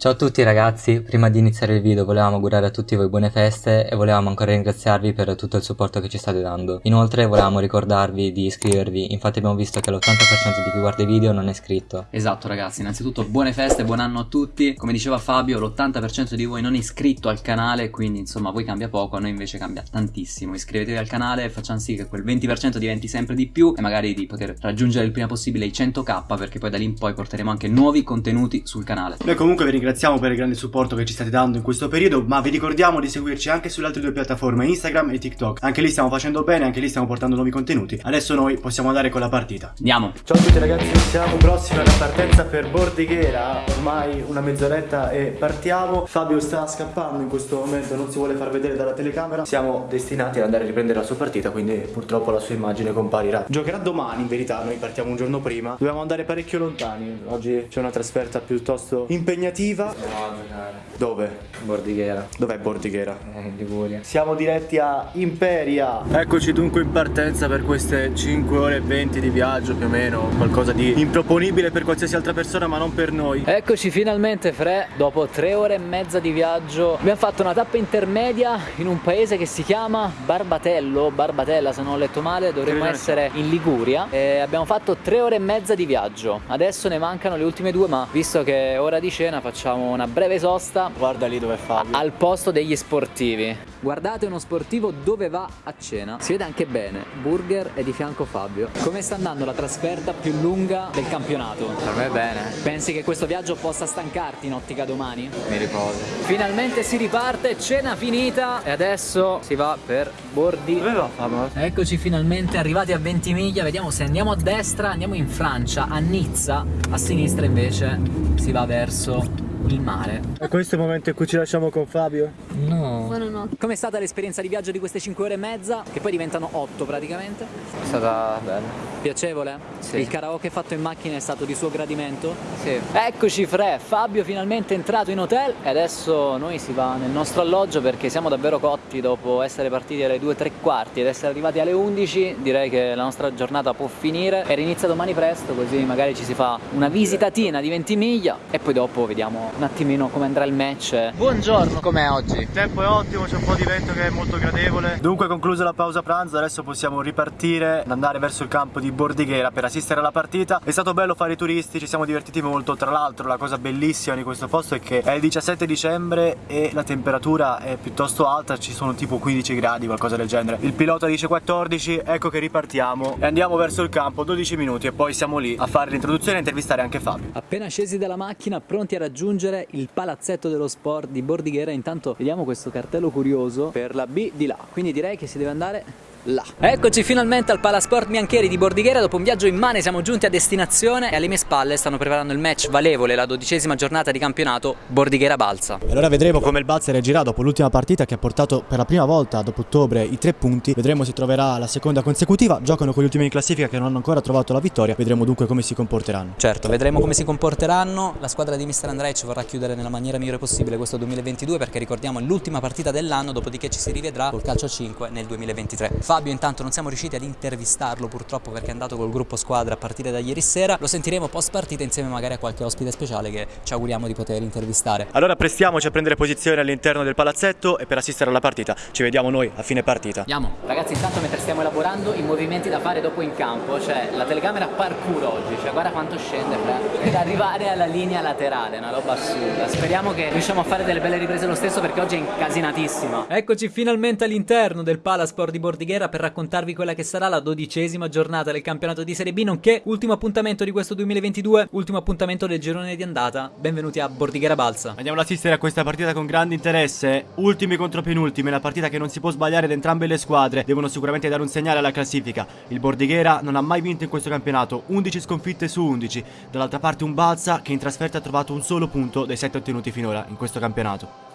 Ciao a tutti ragazzi, prima di iniziare il video volevamo augurare a tutti voi buone feste e volevamo ancora ringraziarvi per tutto il supporto che ci state dando. Inoltre volevamo ricordarvi di iscrivervi, infatti abbiamo visto che l'80% di chi guarda i video non è iscritto. Esatto ragazzi, innanzitutto buone feste, buon anno a tutti. Come diceva Fabio, l'80% di voi non è iscritto al canale, quindi insomma a voi cambia poco, a noi invece cambia tantissimo. Iscrivetevi al canale e facciamo sì che quel 20% diventi sempre di più e magari di poter raggiungere il prima possibile i 100k perché poi da lì in poi porteremo anche nuovi contenuti sul canale. Noi comunque vi ringraziamo ringraziamo per il grande supporto che ci state dando in questo periodo, ma vi ricordiamo di seguirci anche sulle altre due piattaforme, Instagram e TikTok. Anche lì stiamo facendo bene, anche lì stiamo portando nuovi contenuti. Adesso noi possiamo andare con la partita. Andiamo! Ciao a tutti ragazzi, siamo prossimi alla partenza per Bordighera, ormai una mezz'oretta e partiamo. Fabio sta scappando in questo momento, non si vuole far vedere dalla telecamera. Siamo destinati ad andare a riprendere la sua partita, quindi purtroppo la sua immagine comparirà. Giocherà domani in verità, noi partiamo un giorno prima. Dobbiamo andare parecchio lontani, oggi c'è una trasferta piuttosto impegnativa Andiamo a giocare. Dove? Bordighera. Dov'è Bordighera? Eh, in Liguria. Siamo diretti a Imperia. Eccoci dunque in partenza per queste 5 ore e 20 di viaggio più o meno. Qualcosa di improponibile per qualsiasi altra persona ma non per noi. Eccoci finalmente Fre, dopo 3 ore e mezza di viaggio. Abbiamo fatto una tappa intermedia in un paese che si chiama Barbatello. Barbatella se non ho letto male, dovremmo essere in Liguria. E abbiamo fatto 3 ore e mezza di viaggio. Adesso ne mancano le ultime due ma visto che è ora di cena facciamo facciamo una breve sosta Guarda lì dove Fabio. Al posto degli sportivi. Guardate uno sportivo dove va a cena. Si vede anche bene. Burger è di fianco Fabio. Come sta andando la trasferta più lunga del campionato? Per me bene. Pensi che questo viaggio possa stancarti in ottica domani? Mi riposo. Finalmente si riparte Cena finita E adesso si va per Bordi. Dove va Fabio? Eccoci finalmente arrivati a Ventimiglia Vediamo se andiamo a destra Andiamo in Francia. A Nizza A sinistra invece si va verso il mare. E questo è il momento in cui ci lasciamo con Fabio? No. Buonanotte. Com'è stata l'esperienza di viaggio di queste 5 ore e mezza? Che poi diventano 8 praticamente? È stata bella. Piacevole? Sì. Il karaoke fatto in macchina è stato di suo gradimento? Sì. Eccoci Fre, Fabio finalmente è entrato in hotel e adesso noi si va nel nostro alloggio perché siamo davvero cotti dopo essere partiti alle 2 3 quarti ed essere arrivati alle 11 direi che la nostra giornata può finire e rinizia domani presto così magari ci si fa una visitatina di 20 miglia e poi dopo vediamo un attimino come andrà il match. Buongiorno, com'è oggi? Il tempo è ottimo, c'è un po' di vento che è molto gradevole. Dunque conclusa la pausa pranzo, adesso possiamo ripartire ad andare verso il campo di Bordighera per assistere alla partita. È stato bello fare i turisti, ci siamo divertiti molto. Tra l'altro la cosa bellissima di questo posto è che è il 17 dicembre e la temperatura è piuttosto alta, ci sono tipo 15 gradi, qualcosa del genere. Il pilota dice 14, ecco che ripartiamo e andiamo verso il campo, 12 minuti e poi siamo lì a fare l'introduzione e intervistare anche Fabio. Appena scesi dalla macchina, pronti a raggiungere raggiungere il palazzetto dello sport di Bordighera. Intanto vediamo questo cartello curioso per la B di là. Quindi direi che si deve andare là. Eccoci finalmente al Palasport Biancheri di Bordighera, dopo un viaggio immane siamo giunti a destinazione e alle mie spalle stanno preparando il match valevole, la dodicesima giornata di campionato Bordighera-Balsa. E allora vedremo come il Balsa reagirà dopo l'ultima partita che ha portato per la prima volta dopo ottobre i tre punti, vedremo se troverà la seconda consecutiva, giocano con gli ultimi in classifica che non hanno ancora trovato la vittoria, vedremo dunque come si comporteranno. Certo, vedremo come si comporteranno, la squadra di Mr. Andrej vorrà chiudere nella maniera migliore possibile questo 2022 perché ricordiamo è l'ultima partita dell'anno, dopodiché ci si rivedrà col calcio 5 nel 2023. Fabio intanto non siamo riusciti ad intervistarlo purtroppo perché è andato col gruppo squadra a partire da ieri sera, lo sentiremo post partita insieme magari a qualche ospite speciale che ci auguriamo di poter intervistare. Allora prestiamoci a prendere posizione all'interno del palazzetto e per assistere alla partita ci vediamo noi a fine partita. Andiamo! Ragazzi intanto mentre stiamo elaborando i movimenti da fare dopo in campo, cioè la telecamera parkour oggi, cioè guarda quanto scende per arrivare alla linea laterale, una roba assurda. Speriamo che riusciamo a fare delle belle riprese lo stesso perché oggi è incasinatissima. Eccoci finalmente all'interno del Palasport di Bordighera per raccontare raccontarvi quella che sarà la dodicesima giornata del campionato di Serie B, nonché ultimo appuntamento di questo 2022, ultimo appuntamento del girone di andata. Benvenuti a Bordighera Balsa. Andiamo ad assistere a questa partita con grande interesse. Ultimi contro penultimi, una partita che non si può sbagliare da entrambe le squadre. Devono sicuramente dare un segnale alla classifica. Il Bordighera non ha mai vinto in questo campionato, 11 sconfitte su 11. Dall'altra parte un Balsa che in trasferta ha trovato un solo punto dei 7 ottenuti finora in questo campionato.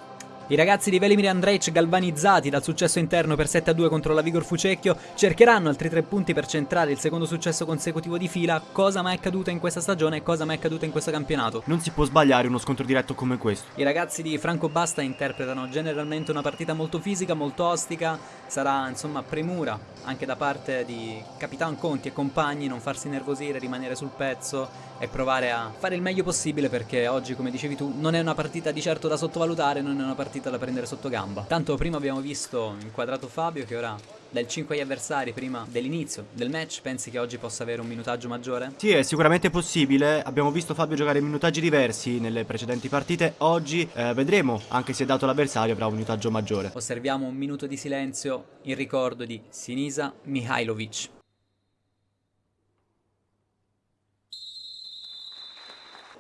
I ragazzi di Velimir Andrej, galvanizzati dal successo interno per 7-2 contro la Vigor Fucecchio, cercheranno altri tre punti per centrare il secondo successo consecutivo di fila. Cosa mai accaduto in questa stagione e cosa mai accaduto in questo campionato? Non si può sbagliare uno scontro diretto come questo. I ragazzi di Franco Basta interpretano generalmente una partita molto fisica, molto ostica. Sarà insomma premura anche da parte di Capitan Conti e compagni non farsi nervosire, rimanere sul pezzo e provare a fare il meglio possibile perché oggi, come dicevi tu, non è una partita di certo da sottovalutare, non è una partita da prendere sotto gamba. Tanto prima abbiamo visto inquadrato Fabio che ora dal 5 agli avversari prima dell'inizio del match, pensi che oggi possa avere un minutaggio maggiore? Sì, è sicuramente possibile. Abbiamo visto Fabio giocare minutaggi diversi nelle precedenti partite. Oggi eh, vedremo, anche se dato l'avversario, avrà un minutaggio maggiore. Osserviamo un minuto di silenzio in ricordo di Sinisa Mihailovic.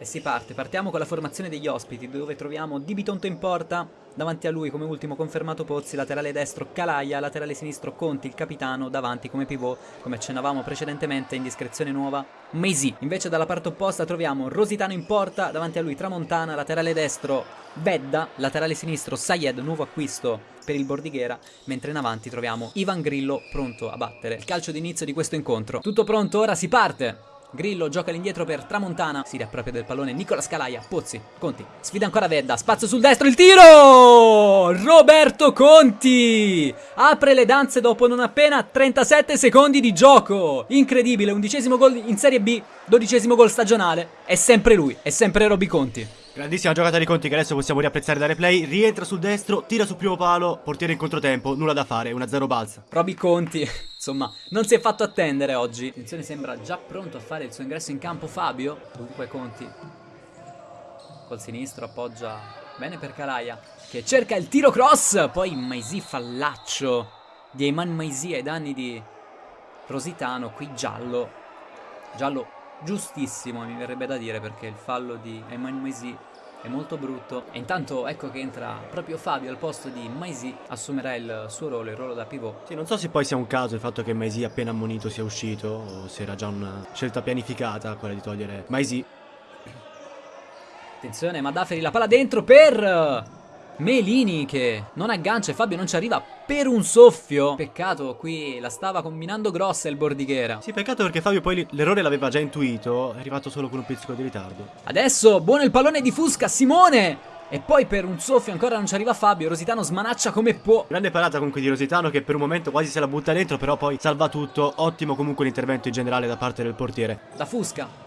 E si parte, partiamo con la formazione degli ospiti dove troviamo Di Bitonto in porta, davanti a lui come ultimo confermato Pozzi, laterale destro Calaia, laterale sinistro Conti, il capitano, davanti come pivot, come accennavamo precedentemente, indiscrezione nuova, Meisi. Invece dalla parte opposta troviamo Rositano in porta, davanti a lui Tramontana, laterale destro Vedda, laterale sinistro Sayed, nuovo acquisto per il Bordighera, mentre in avanti troviamo Ivan Grillo pronto a battere il calcio d'inizio di questo incontro. Tutto pronto, ora si parte! Grillo gioca all'indietro per Tramontana, si riappropria del pallone Nicola Scalaia, Pozzi, Conti, sfida ancora Vedda, spazio sul destro, il tiro! Roberto Conti! Apre le danze dopo non appena 37 secondi di gioco! Incredibile, undicesimo gol in Serie B, dodicesimo gol stagionale, è sempre lui, è sempre Roby Conti. Grandissima giocata di Conti che adesso possiamo riapprezzare da replay. Rientra sul destro, tira sul primo palo, portiere in controtempo, nulla da fare, 1-0 balza. Roby Conti, insomma, non si è fatto attendere oggi. Attenzione, sembra già pronto a fare il suo ingresso in campo Fabio. Dunque Conti col sinistro appoggia bene per Calaia che cerca il tiro cross. Poi Maisi fallaccio di Ayman Maisi ai danni di Rositano. Qui giallo, giallo giustissimo mi verrebbe da dire perché il fallo di Ayman Maisi è molto brutto e intanto ecco che entra proprio Fabio al posto di Maisi assumerà il suo ruolo, il ruolo da pivot Sì, non so se poi sia un caso il fatto che Maisi appena ammonito sia uscito o se era già una scelta pianificata quella di togliere Maisi. attenzione Madaferi la palla dentro per Melini che non aggancia e Fabio non ci arriva per un soffio peccato qui la stava combinando grossa il Bordighera Sì, peccato perché Fabio poi l'errore l'aveva già intuito, è arrivato solo con un pizzico di ritardo. adesso buono il pallone di Fusca Simone e poi per un soffio ancora non ci arriva Fabio Rositano smanaccia come può Grande parata comunque di Rositano che per un momento quasi se la butta dentro, però poi salva tutto. Ottimo comunque l'intervento in generale da parte del portiere. da Fusca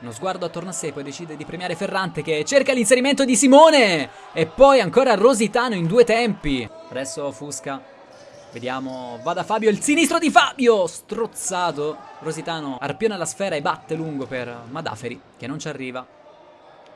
uno sguardo attorno a sé, poi decide di premiare Ferrante che cerca l'inserimento di Simone e poi ancora Rositano in due tempi. Adesso Fusca, vediamo, va da Fabio, il sinistro di Fabio, strozzato. Rositano arpiona la sfera e batte lungo per Madaferi che non ci arriva.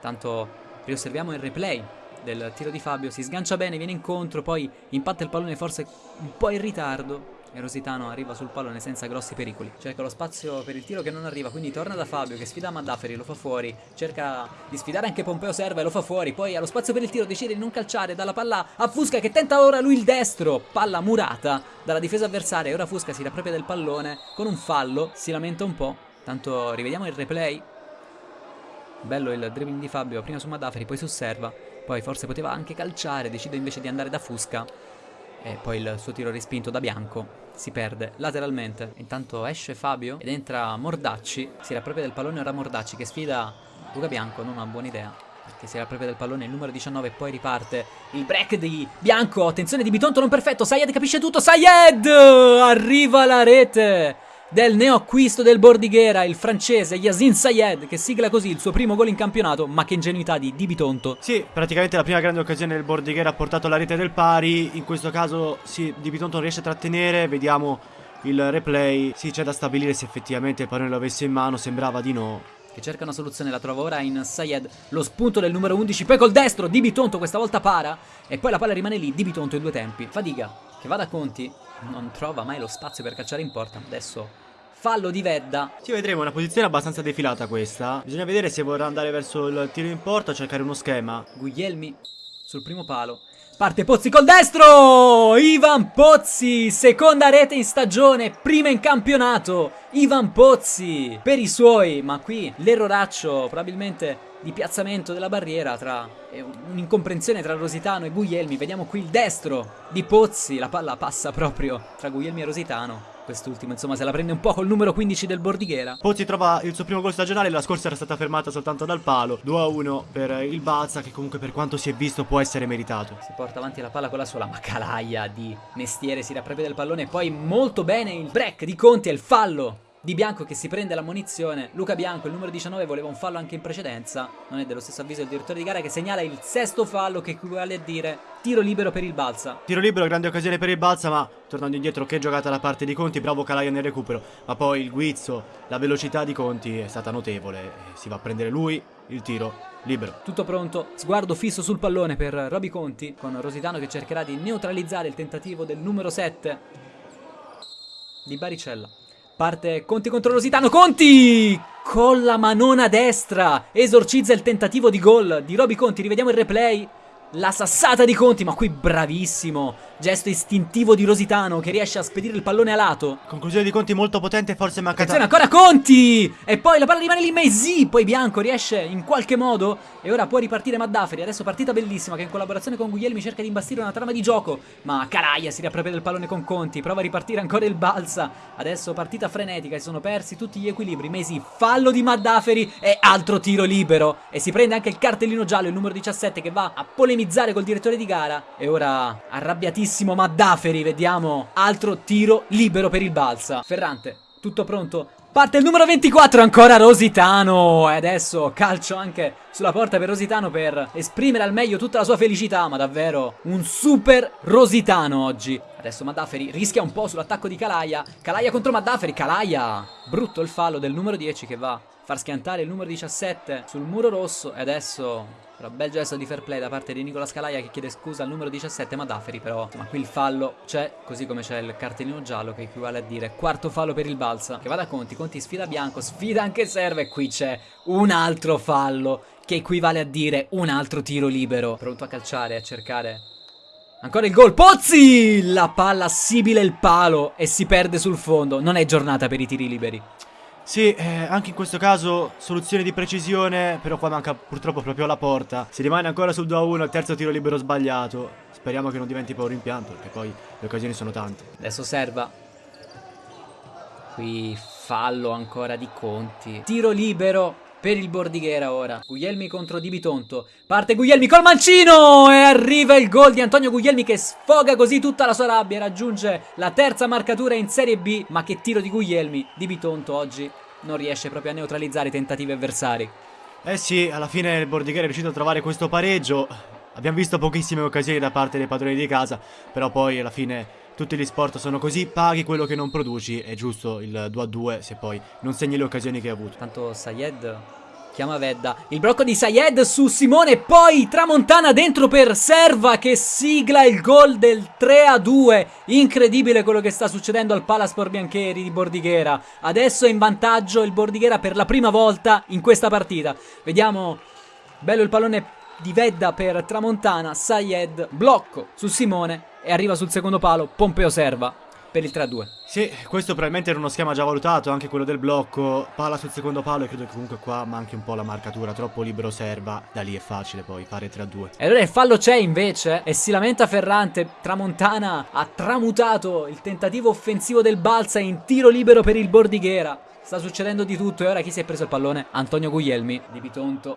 Tanto riosserviamo il replay del tiro di Fabio, si sgancia bene, viene incontro, poi impatta il pallone forse un po' in ritardo. E Rositano arriva sul pallone senza grossi pericoli. Cerca lo spazio per il tiro che non arriva, quindi torna da Fabio che sfida Madaferi, lo fa fuori. Cerca di sfidare anche Pompeo Serva e lo fa fuori. Poi allo spazio per il tiro decide di non calciare dalla palla a Fusca che tenta ora lui il destro. Palla murata dalla difesa avversaria. E ora Fusca si riappropria del pallone con un fallo. Si lamenta un po'. Tanto rivediamo il replay. Bello il dribbling di Fabio, prima su Madaferi, poi su Serva. Poi forse poteva anche calciare, decide invece di andare da Fusca. E poi il suo tiro respinto da Bianco si perde lateralmente. Intanto esce Fabio ed entra Mordacci. Si riappropria del pallone ora Mordacci che sfida Luca Bianco, non una buona idea. Perché si riappropria del pallone il numero 19 e poi riparte il break di Bianco. Attenzione di Bitonto non perfetto. Sayed capisce tutto. Sayed! Arriva la rete del neoacquisto del Bordighera, il francese Yasin Sayed, che sigla così il suo primo gol in campionato, ma che ingenuità di Di Bitonto. Sì, praticamente la prima grande occasione del Bordighera ha portato alla rete del pari. In questo caso, sì, Di Bitonto non riesce a trattenere. Vediamo il replay. Sì, c'è da stabilire se effettivamente il pallone lo avesse in mano. Sembrava di no. Che cerca una soluzione, la trova ora in Sayed. Lo spunto del numero 11, poi col destro. Di Bitonto questa volta para. E poi la palla rimane lì. Di Bitonto in due tempi. Fadiga, che va da Conti. Non trova mai lo spazio per calciare in porta. Adesso fallo di Vedda. Ci vedremo, una posizione abbastanza defilata questa. Bisogna vedere se vorrà andare verso il tiro in porta o cercare uno schema. Guglielmi sul primo palo. Parte Pozzi col destro! Ivan Pozzi, seconda rete in stagione, prima in campionato. Ivan Pozzi per i suoi, ma qui l'erroraccio probabilmente di piazzamento della barriera tra un'incomprensione tra Rositano e Guglielmi. Vediamo qui il destro di Pozzi, la palla passa proprio tra Guglielmi e Rositano. Quest'ultimo, insomma, se la prende un po' col numero 15 del Bordighera. Pozzi trova il suo primo gol stagionale, la scorsa era stata fermata soltanto dal palo. 2-1 per il Balza, che comunque per quanto si è visto può essere meritato. Si porta avanti la palla con la sola, ma Calaia di mestiere si riappropria del pallone. Poi molto bene il break di Conti e il fallo di Bianco che si prende la munizione. Luca Bianco, il numero 19, voleva un fallo anche in precedenza. Non è dello stesso avviso il direttore di gara che segnala il sesto fallo che equivale a dire tiro libero per il Balsa. Tiro libero, grande occasione per il Balsa, ma tornando indietro che giocata da parte di Conti, bravo Calaia nel recupero. Ma poi il guizzo, la velocità di Conti è stata notevole. Si va a prendere lui, il tiro libero. Tutto pronto, sguardo fisso sul pallone per Roby Conti, con Rositano che cercherà di neutralizzare il tentativo del numero 7 di Baricella. Parte Conti contro Rositano. Conti! Con la manona destra. Esorcizza il tentativo di gol di Roby Conti. Rivediamo il replay. La sassata di Conti, ma qui bravissimo. Gesto istintivo di Rositano che riesce a spedire il pallone a lato. Conclusione di Conti molto potente, forse mancata. Attenzione, ancora Conti! E poi la palla rimane lì, Messi. Poi Bianco riesce in qualche modo. E ora può ripartire Maddaferi. Adesso partita bellissima che in collaborazione con Guglielmi cerca di imbastire una trama di gioco. Ma Caraia si riappropria del pallone con Conti. Prova a ripartire ancora il Balsa. Adesso partita frenetica. Si sono persi tutti gli equilibri. Messi, fallo di Maddaferi e altro tiro libero. E si prende anche il cartellino giallo, il numero 17, che va a polemizzare col direttore di gara. E ora arrabbiatissimo bravissimo Maddaferi, vediamo. Altro tiro libero per il Balsa. Ferrante, tutto pronto? Parte il numero 24, ancora Rositano. E adesso calcio anche sulla porta per Rositano per esprimere al meglio tutta la sua felicità. Ma davvero un super Rositano oggi. Adesso Maddaferi rischia un po' sull'attacco di Calaia. Calaia contro Maddaferi. Calaia. Brutto il fallo del numero 10 che va a far schiantare il numero 17 sul muro rosso. E adesso però bel gesto di fair play da parte di Nicola Scalaia che chiede scusa al numero 17 Madaferi però insomma qui il fallo c'è così come c'è il cartellino giallo che equivale a dire quarto fallo per il Balsa che va da Conti, Conti sfida Bianco, sfida anche Serve e qui c'è un altro fallo che equivale a dire un altro tiro libero pronto a calciare, a cercare Ancora il gol, Pozzi! La palla sibile il palo e si perde sul fondo. Non è giornata per i tiri liberi. Sì, eh, anche in questo caso soluzione di precisione, però qua manca purtroppo proprio la porta. Si rimane ancora sul 2-1, il terzo tiro libero sbagliato. Speriamo che non diventi poi un rimpianto, perché poi le occasioni sono tante. Adesso serva. Qui fallo ancora di Conti. Tiro libero per il Bordighera ora. Guglielmi contro Di Bitonto. Parte Guglielmi col mancino e arriva il gol di Antonio Guglielmi che sfoga così tutta la sua rabbia. Raggiunge la terza marcatura in Serie B. Ma che tiro di Guglielmi. Di Bitonto oggi non riesce proprio a neutralizzare i tentativi avversari. Eh sì, alla fine il Bordighera è riuscito a trovare questo pareggio. Abbiamo visto pochissime occasioni da parte dei padroni di casa, però poi alla fine tutti gli sport sono così, paghi quello che non produci, è giusto il 2 a 2 se poi non segni le occasioni che hai avuto. Tanto Sayed chiama Vedda. Il blocco di Sayed su Simone, poi Tramontana dentro per Serva che sigla il gol del 3 a 2. Incredibile quello che sta succedendo al Palaspor Biancheri di Bordighera. Adesso è in vantaggio il Bordighera per la prima volta in questa partita. Vediamo, bello il pallone di Vedda per Tramontana, Sayed, blocco su Simone e arriva sul secondo palo Pompeo Serva per il 3-2. Sì, questo probabilmente era uno schema già valutato, anche quello del blocco, palla sul secondo palo e credo che comunque qua manchi un po' la marcatura, troppo libero serva, da lì è facile poi fare 3-2. E allora il fallo c'è invece e si lamenta Ferrante, Tramontana ha tramutato il tentativo offensivo del Balsa in tiro libero per il Bordighera. Sta succedendo di tutto e ora chi si è preso il pallone? Antonio Guglielmi di Bitonto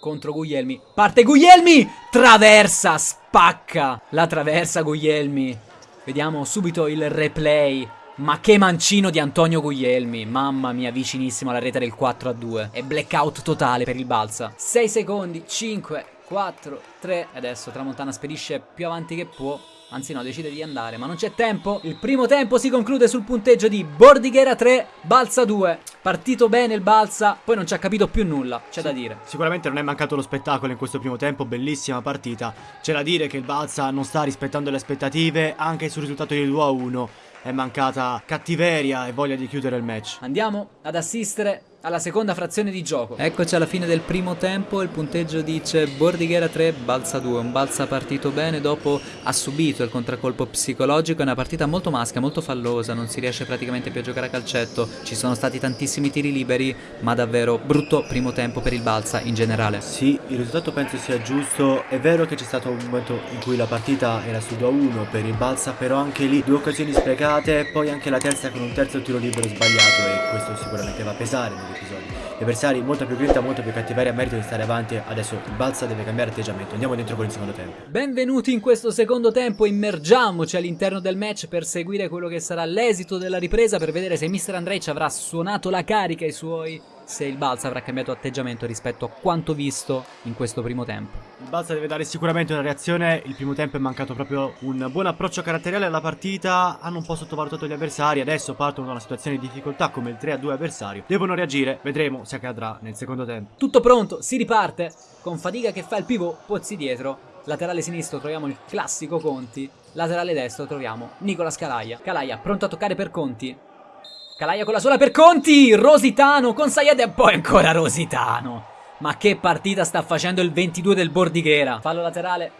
contro Guglielmi. Parte Guglielmi! Traversa, spacca la traversa Guglielmi. Vediamo subito il replay. Ma che mancino di Antonio Guglielmi. Mamma mia, vicinissimo alla rete del 4 a 2. E blackout totale per il Balsa. 6 secondi, 5, 4, 3. Adesso Tramontana spedisce più avanti che può. Anzi no, decide di andare, ma non c'è tempo. Il primo tempo si conclude sul punteggio di Bordighera 3, Balsa 2. Partito bene il Balsa, poi non ci ha capito più nulla, c'è sì, da dire. Sicuramente non è mancato lo spettacolo in questo primo tempo, bellissima partita. C'è da dire che il Balsa non sta rispettando le aspettative, anche sul risultato di 2 a 1 è mancata cattiveria e voglia di chiudere il match. Andiamo ad assistere alla seconda frazione di gioco. Eccoci alla fine del primo tempo, il punteggio dice Bordighera 3, Balsa 2, un Balsa partito bene, dopo ha subito il contraccolpo psicologico, è una partita molto maschia, molto fallosa, non si riesce praticamente più a giocare a calcetto, ci sono stati tantissimi tiri liberi, ma davvero brutto primo tempo per il Balsa in generale. Sì, il risultato penso sia giusto, è vero che c'è stato un momento in cui la partita era su 2-1 per il Balsa, però anche lì due occasioni sprecate, poi anche la terza con un terzo tiro libero sbagliato e questo sicuramente va a pesare nell'episodio. Gli avversari molto più grinta, molto più cattiveria, merito di stare avanti, adesso Balsa deve cambiare atteggiamento, andiamo dentro con il secondo tempo. Benvenuti in questo secondo tempo, immergiamoci all'interno del match per seguire quello che sarà l'esito della ripresa, per vedere se Mr. Andrej ci avrà suonato la carica ai suoi se il Balsa avrà cambiato atteggiamento rispetto a quanto visto in questo primo tempo. Il Balsa deve dare sicuramente una reazione, il primo tempo è mancato proprio un buon approccio caratteriale alla partita, hanno un po' sottovalutato gli avversari, adesso partono da una situazione di difficoltà come il 3 a 2 avversario, devono reagire, vedremo se accadrà nel secondo tempo. Tutto pronto, si riparte, con fatica che fa il pivot, Pozzi dietro, laterale sinistro troviamo il classico Conti, laterale destro troviamo Nicola Calaia, Calaia pronto a toccare per Conti, Calaia con la sola per Conti, Rositano con Sayed e poi ancora Rositano. Ma che partita sta facendo il 22 del Bordighera. Fallo laterale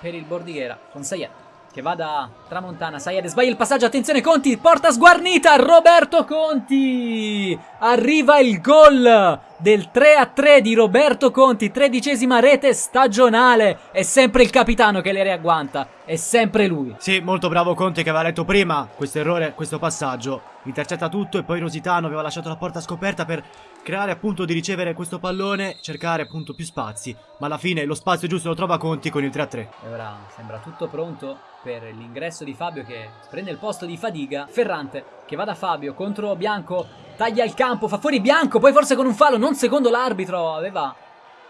per il Bordighera con Sayed che va da Tramontana. Sayed sbaglia il passaggio, attenzione Conti, porta sguarnita, Roberto Conti. Arriva il gol del 3 a 3 di Roberto Conti, tredicesima rete stagionale. È sempre il capitano che le riagguanta, è sempre lui. Sì, molto bravo Conte che aveva letto prima questo errore, questo passaggio. Intercetta tutto e poi Rositano aveva lasciato la porta scoperta per creare appunto di ricevere questo pallone, cercare appunto più spazi. Ma alla fine lo spazio giusto lo trova Conti con il 3 a 3. E ora sembra tutto pronto per l'ingresso di Fabio che prende il posto di Fadiga. Ferrante che va da Fabio contro Bianco, taglia il campo, fa fuori Bianco, poi forse con un fallo, non secondo l'arbitro, aveva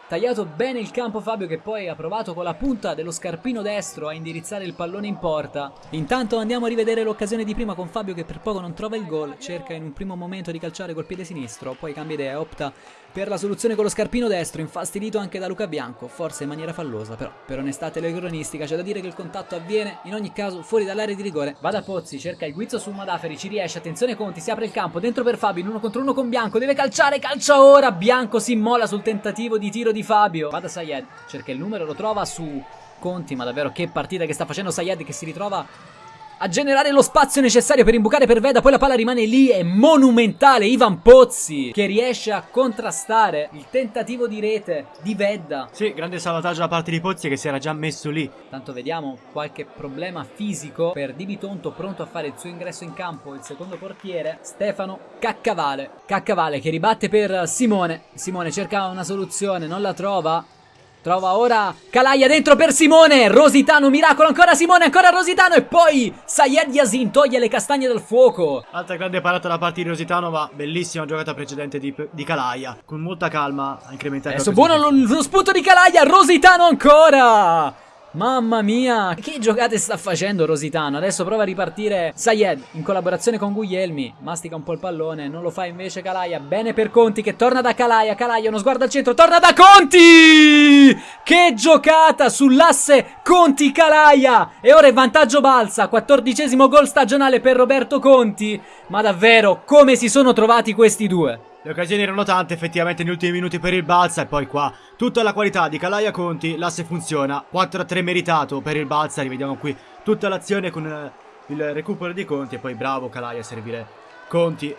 tagliato bene il campo Fabio che poi ha provato con la punta dello scarpino destro a indirizzare il pallone in porta. Intanto andiamo a rivedere l'occasione di prima con Fabio che per poco non trova il gol, cerca in un primo momento di calciare col piede sinistro, poi cambia idea e opta per la soluzione con lo scarpino destro, infastidito anche da Luca Bianco, forse in maniera fallosa, però per onestà telecronistica c'è da dire che il contatto avviene in ogni caso fuori dall'area di rigore. Va da Pozzi, cerca il guizzo su Madaferi, ci riesce, attenzione Conti, si apre il campo, dentro per Fabio, in uno contro uno con Bianco, deve calciare, calcia ora, Bianco si immola sul tentativo di tiro di Fabio. Va da Sayed, cerca il numero, lo trova su Conti, ma davvero che partita che sta facendo Sayed che si ritrova a generare lo spazio necessario per imbucare per Veda, poi la palla rimane lì, è monumentale Ivan Pozzi che riesce a contrastare il tentativo di rete di Vedda. Sì, grande salvataggio da parte di Pozzi che si era già messo lì. Tanto vediamo qualche problema fisico per Di Bitonto pronto a fare il suo ingresso in campo, il secondo portiere, Stefano Caccavale. Caccavale che ribatte per Simone, Simone cerca una soluzione, non la trova, Trova ora Calaia dentro per Simone. Rositano, miracolo. Ancora Simone, ancora Rositano. E poi Sayed Yasin toglie le castagne dal fuoco. Altra grande parata da parte di Rositano, ma bellissima giocata precedente di, di Calaia. Con molta calma ha incrementato. Adesso buono lo, lo spunto di Calaia. Rositano ancora. Mamma mia, che giocate sta facendo Rositano? Adesso prova a ripartire Sayed in collaborazione con Guglielmi. Mastica un po' il pallone, non lo fa invece Calaia. Bene per Conti che torna da Calaia. Calaia, uno sguardo al centro, torna da Conti! Che giocata sull'asse Conti-Calaia! E ora è vantaggio balsa, quattordicesimo gol stagionale per Roberto Conti. Ma davvero, come si sono trovati questi due? Le occasioni erano tante effettivamente negli ultimi minuti per il Balsa e poi qua tutta la qualità di Calaia Conti, l'asse funziona, 4-3 meritato per il Balsa, rivediamo qui tutta l'azione con eh, il recupero di Conti e poi bravo Calaia a servire Conti.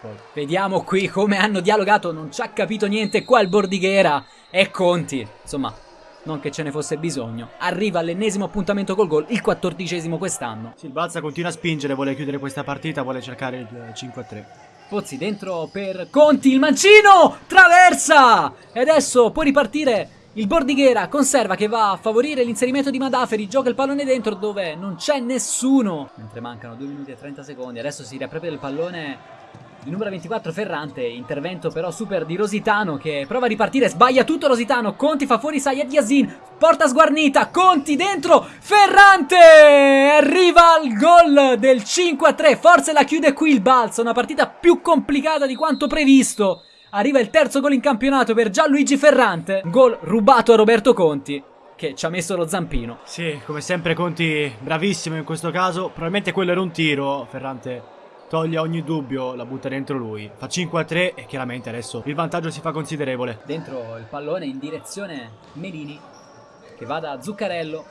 Poi. Vediamo qui come hanno dialogato, non ci ha capito niente qua il Bordighera e Conti, insomma non che ce ne fosse bisogno. Arriva all'ennesimo appuntamento col gol, il quattordicesimo quest'anno. Sì, il Balsa continua a spingere, vuole chiudere questa partita, vuole cercare il 5-3. Pozzi dentro per Conti, il mancino, traversa! E adesso può ripartire il Bordighera, conserva che va a favorire l'inserimento di Madaferi, gioca il pallone dentro dove non c'è nessuno. Mentre mancano 2 minuti e 30 secondi, adesso si riapre il pallone il numero 24 Ferrante, intervento però super di Rositano che prova a ripartire, sbaglia tutto Rositano, Conti fa fuori Sayed Yasin, porta sguarnita, Conti dentro, Ferrante! Arriva al gol del 5-3, forse la chiude qui il balzo, una partita più complicata di quanto previsto. Arriva il terzo gol in campionato per Gianluigi Ferrante, gol rubato a Roberto Conti che ci ha messo lo zampino. Sì, come sempre Conti bravissimo in questo caso, probabilmente quello era un tiro, Ferrante toglie ogni dubbio, la butta dentro lui. Fa 5 a 3 e chiaramente adesso il vantaggio si fa considerevole. Dentro il pallone in direzione Melini che va da Zuccarello.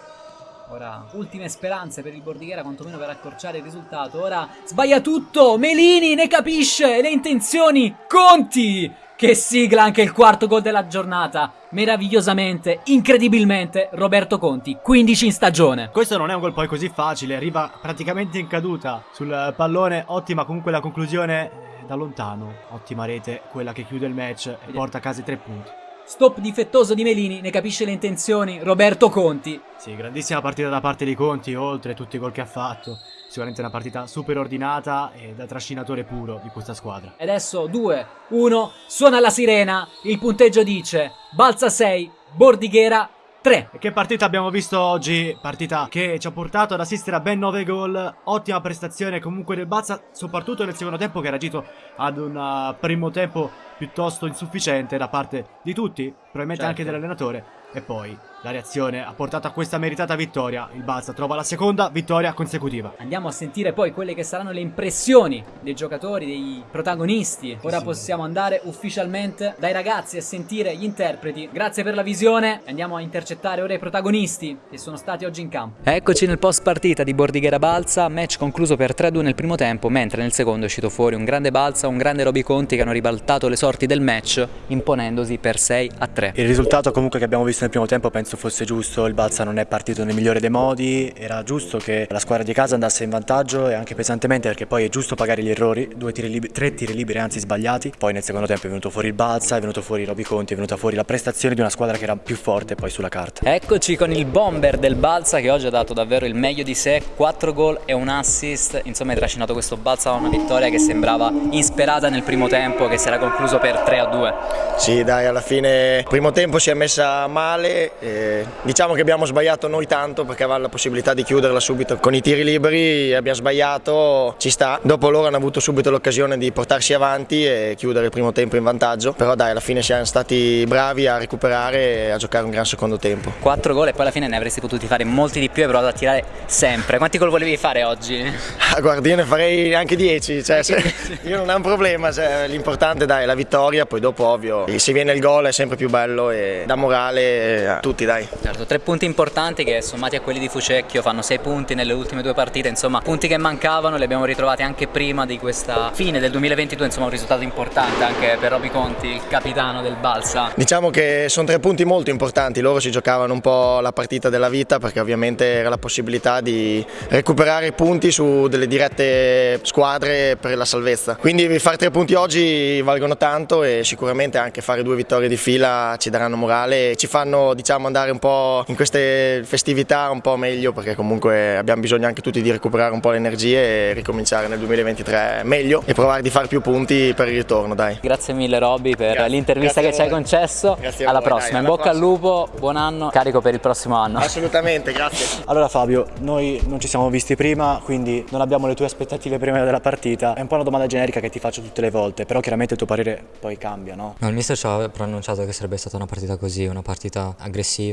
Ora ultime speranze per il Bordighera quantomeno per accorciare il risultato. Ora sbaglia tutto. Melini ne capisce le intenzioni. Conti che sigla anche il quarto gol della giornata. Meravigliosamente, incredibilmente, Roberto Conti, 15 in stagione. Questo non è un gol poi così facile, arriva praticamente in caduta sul pallone, ottima comunque la conclusione eh, da lontano, ottima rete, quella che chiude il match e porta a casa i tre punti. Stop difettoso di Melini, ne capisce le intenzioni, Roberto Conti. Sì, grandissima partita da parte di Conti, oltre tutti i gol che ha fatto. Sicuramente una partita super ordinata e da trascinatore puro di questa squadra. E adesso 2, 1, suona la sirena, il punteggio dice Balza 6, Bordighera 3. E che partita abbiamo visto oggi? Partita che ci ha portato ad assistere a ben 9 gol. Ottima prestazione comunque del Balza, soprattutto nel secondo tempo che ha reagito ad un uh, primo tempo piuttosto insufficiente da parte di tutti, probabilmente Certo. anche dell'allenatore. E poi la reazione ha portato a questa meritata vittoria. Il Balza trova la seconda vittoria consecutiva. Andiamo a sentire poi quelle che saranno le impressioni dei giocatori, dei protagonisti. Ora possiamo andare ufficialmente dai ragazzi a sentire gli interpreti. Grazie per la visione. Andiamo a intercettare ora i protagonisti che sono stati oggi in campo. Eccoci nel post partita di Bordighera Balza, match concluso per 3-2 nel primo tempo, mentre nel secondo è uscito fuori un grande Balza, un grande Roby Conti che hanno ribaltato le sorti del match, imponendosi per 6-3. Il risultato comunque che abbiamo visto nel primo tempo penso fosse giusto, il Balza non è partito nel migliore dei modi, era giusto che la squadra di casa andasse in vantaggio e anche pesantemente perché poi è giusto pagare gli errori, due tiri liberi, tre tiri liberi anzi sbagliati, poi nel secondo tempo è venuto fuori il Balza, è venuto fuori Roby Conti, è venuta fuori la prestazione di una squadra che era più forte poi sulla carta. Eccoci con il bomber del Balza che oggi ha dato davvero il meglio di sé, 4 gol e un assist, insomma hai trascinato questo Balza a una vittoria che sembrava insperata nel primo tempo che si era concluso per 3-2. Sì, dai, alla fine il primo tempo si è messa male. eh, diciamo che abbiamo sbagliato noi tanto perché avevamo la possibilità di chiuderla subito con i tiri liberi. Abbiamo sbagliato, ci sta. Dopo loro hanno avuto subito l'occasione di portarsi avanti e chiudere il primo tempo in vantaggio. Però dai, alla fine siamo stati bravi a recuperare e a giocare un gran secondo tempo. 4 gol e poi alla fine ne avresti potuti fare molti di più e hai provato a tirare sempre. Quanti gol volevi fare oggi? Ah, guarda, io ne farei anche 10, cioè, io non ho un problema, cioè, l'importante dai, è la vittoria, poi dopo ovvio se viene il gol è sempre più bello e dà morale a tutti dai. Certo, tre punti importanti che sommati a quelli di Fucecchio fanno 6 punti nelle ultime due partite, insomma punti che mancavano li abbiamo ritrovati anche prima di questa fine del 2022, insomma un risultato importante anche per Roby Conti, il capitano del Balsa. Diciamo che sono tre punti molto importanti, loro si giocavano un po' la partita della vita perché ovviamente era la possibilità di recuperare punti su delle dirette squadre per la salvezza. Quindi fare tre punti oggi valgono tanto e sicuramente anche fare due vittorie di fila ci daranno morale e ci fanno diciamo andare un po' in queste festività un po' meglio perché comunque abbiamo bisogno anche tutti di recuperare un po' le energie e ricominciare nel 2023 meglio e provare di fare più punti per il ritorno, dai. Grazie mille Robby per Grazie, l'intervista che ci hai concesso. Grazie a alla voi, prossima, dai, in alla bocca al lupo, buon anno, carico per il prossimo anno. Assolutamente, grazie. Allora Fabio, noi non ci siamo visti prima, quindi non abbiamo le tue aspettative prima della partita. È un po' una domanda generica che ti faccio tutte le volte, però chiaramente il tuo parere poi cambia, no? No, il mister ci aveva preannunciato che sarebbe stata una partita così, una partita aggressiva,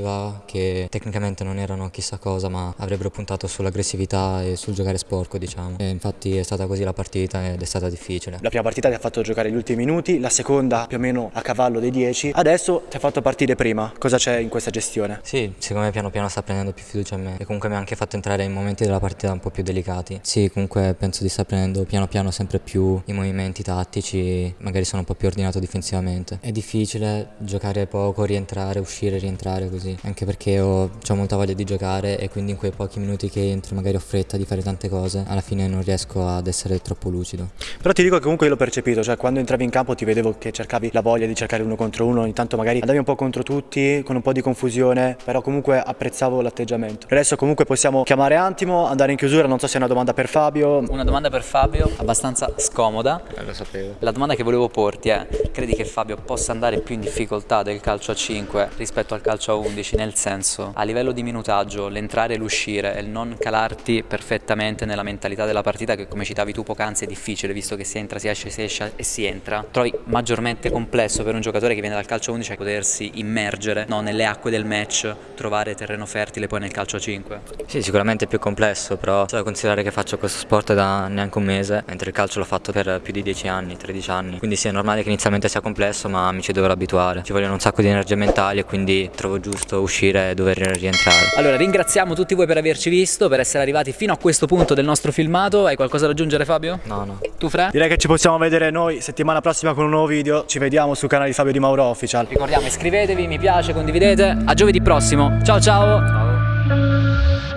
che tecnicamente non erano chissà cosa, ma avrebbero puntato sull'aggressività e sul giocare sporco, diciamo. E infatti è stata così la partita ed è stata difficile. La prima partita ti ha fatto giocare gli ultimi minuti, la seconda più o meno a cavallo dei 10. Adesso ti ha fatto partire prima. Cosa c'è in questa gestione? Sì, secondo me piano piano sta prendendo più fiducia in me e comunque mi ha anche fatto entrare in momenti della partita un po' più delicati. Sì, comunque penso di sta prendendo piano piano sempre più i movimenti tattici, magari sono un po' più ordinato difensivamente. È difficile giocare poco, rientrare, uscire, rientrare così, anche perché ho, ho molta voglia di giocare e quindi in quei pochi minuti che entro magari ho fretta di fare tante cose, alla fine non riesco ad essere troppo lucido. Però ti dico che comunque io l'ho percepito, cioè quando entravi in campo ti vedevo che cercavi la voglia di cercare uno contro uno, ogni tanto magari andavi un po' contro tutti, con un po' di confusione, però comunque apprezzavo l'atteggiamento. Adesso comunque possiamo chiamare Antimo, andare in chiusura, non so se è una domanda per Fabio. Una domanda per Fabio, abbastanza scomoda. Lo sapevo. La domanda che volevo porti è, credi che Fabio possa andare più in difficoltà del calcio a 5 rispetto al calcio a 11? Nel senso, a livello di minutaggio, l'entrare e l'uscire e il non calarti perfettamente nella mentalità della partita che come citavi tu poc'anzi è difficile visto che si entra, si esce, si esce e si entra. Trovi maggiormente complesso per un giocatore che viene dal calcio a 11 a potersi immergere no, nelle acque del match, trovare terreno fertile poi nel calcio a 5. Sì, sicuramente è più complesso, però c'è da considerare che faccio questo sport da neanche un mese, mentre il calcio l'ho fatto per più di 10 anni, 13 anni. Quindi sì, è normale che inizialmente sia complesso, ma mi ci dovrò abituare. Ci vogliono un sacco di energie mentali e quindi trovo giusto uscire e dover rientrare. Allora, ringraziamo tutti voi per averci visto, per essere arrivati fino a questo punto del nostro filmato. Hai qualcosa da aggiungere Fabio? No, no. Tu Fre? Direi che ci possiamo vedere noi settimana prossima con un nuovo video. Ci vediamo sul canale di Fabio Di Mauro Official. Ricordiamo, iscrivetevi, mi piace, condividete. A giovedì prossimo. Ciao ciao! Ciao.